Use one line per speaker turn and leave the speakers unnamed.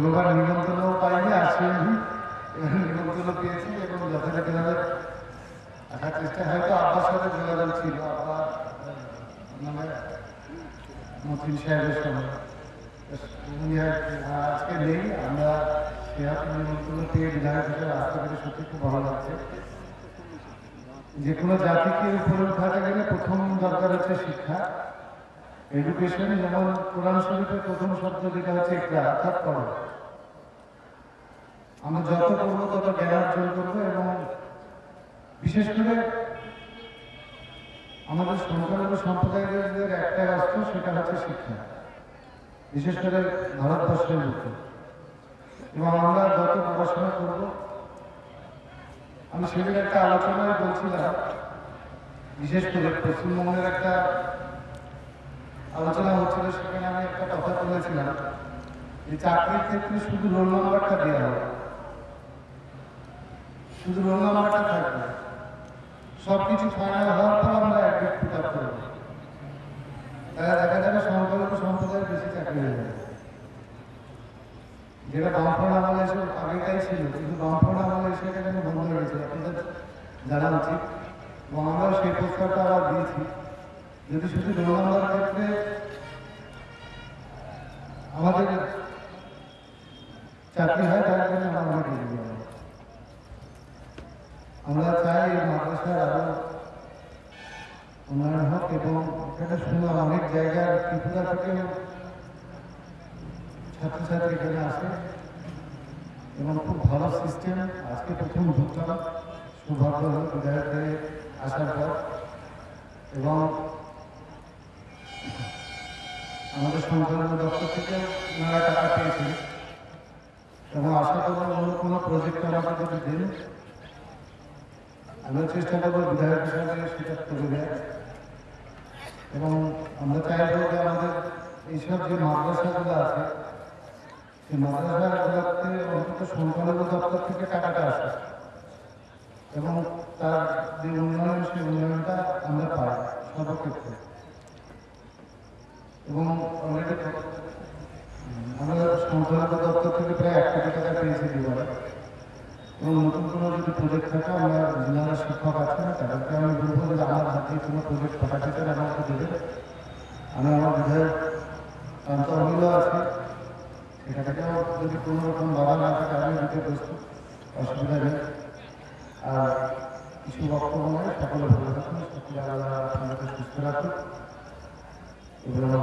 কোনোবার নিমন্ত্রণও পাইনি, আসেনি। নিমন্ত্রণ পেয়েছি এবং যথাযথভাবে আসার চেষ্টা, হয়তো আব্বার সাথে যোগাযোগ ছিল, আব্বা মানে মতিন সাহেবের সঙ্গে। আজকে নেই, আমরা সেরকম নিমন্ত্রণ পেয়ে বিধায়ক হিসেবে আসতে পেরে সত্যি খুব ভালো লাগছে। যে কোনো জাতিকে উপরে উঠাতে গেলে প্রথম দরকার হচ্ছে শিক্ষা। এডুকেশন যেমন কোরআন শরীফের প্রথম শব্দ যেটা হচ্ছে একটা অর্থাৎ পড়ো আমরা যত করব তত জ্ঞান অর্জন করব এবং বিশেষ করে আমাদের সংখ্যালঘু সম্প্রদায়ের একটা অস্ত্র সেটা হচ্ছে শিক্ষা। বিশেষ করে ভারতবর্ষের মধ্যে। এবং আমরা যত পড়াশোনা করব, আমি সেদিন একটা আলোচনায় বলছিলাম, বিশেষ করে পশ্চিমবঙ্গের একটা আলোচনা হচ্ছিল সেখানে আমি একটা কথা বলেছিলাম যে চাকরির ক্ষেত্রে শুধু রোল নাম্বারটা দেওয়া হবে। শুধু রোল নাম্বারটা থাকবে। সব ফাইনাল হওয়ার পর আমরা অ্যাডমিট পিক আপ করব। তাহলে দেখা যাবে সংখ্যালঘু সম্প্রদায়ের বেশি চাকরি হয়ে যাবে। যেটা বামফ্রন্ট আমলে এসে আগেটাই ছিল, কিন্তু বামফ্রন্ট আমলে এসে এটা বন্ধ হয়ে গেছে? আপনাদের জানা উচিত। এবং আমরাও সেই প্রস্তাবটা আবার দিয়েছি। যদি শুধু রোল নাম্বার ক্ষেত্রে আমাদের চাকরি হয়, তাহলে কিন্তু আমরা অনেক এগিয়ে আমরা চাই মাদ্রাসার আরও উন্নয়ন হোক এবং এখানে শুনলাম অনেক জায়গায় ত্রিপুরা থেকে ছাত্রছাত্রী এখানে আসে। এবং খুব ভালো সিস্টেম আজকে প্রথম ঢুকলাম সৌভাগ্য হল বিধায়ক হয়ে আসার পর। এবং আমাদের সংখ্যালঘু দপ্তর থেকে ওনারা টাকা পেয়েছেন। এবং আশা করব অন্য কোনো প্রজেক্ট আমাকে যদি দিন। আমরা চেষ্টা করব বিধায়ক হিসাবে সেটা করে দেয় এবং আমরা চাইব যে আমাদের এইসব যে মাদ্রাসাগুলো আছে, সেই মাদ্রাসাগুলোতে অন্তত সংখ্যালঘু দপ্তর থেকে টাকাটা আসে। এবং তার যে উন্নয়ন, সেই উন্নয়নটা আমরা পাই সর্বক্ষেত্রে। এবং অলরেডি আমরা সংখ্যালঘু দপ্তর থেকে প্রায় এক কোটি টাকা পেয়েছি দুবার এবং নতুন কোনো যদি প্রজেক্ট থাকে আমরা যারা শিক্ষক আছেন তাদেরকে আমি বলব যে আমার হাতে কোনো প্রজেক্ট পাঠাতে চান আমাকে দেবেন আমি আমার বিধায়ক প্রান্ত অমূল্য আছে। সেটা থেকেও যদি কোনো রকম বাধা না থাকে, আমি দিতে প্রস্তুত, অসুবিধা নেই। আর কিছু বক্তব্য নয় সকলে ভালো থাকুন, সকলে আল্লাহ আপনাদেরকে সুস্থ রাখুন। এগুলো আমার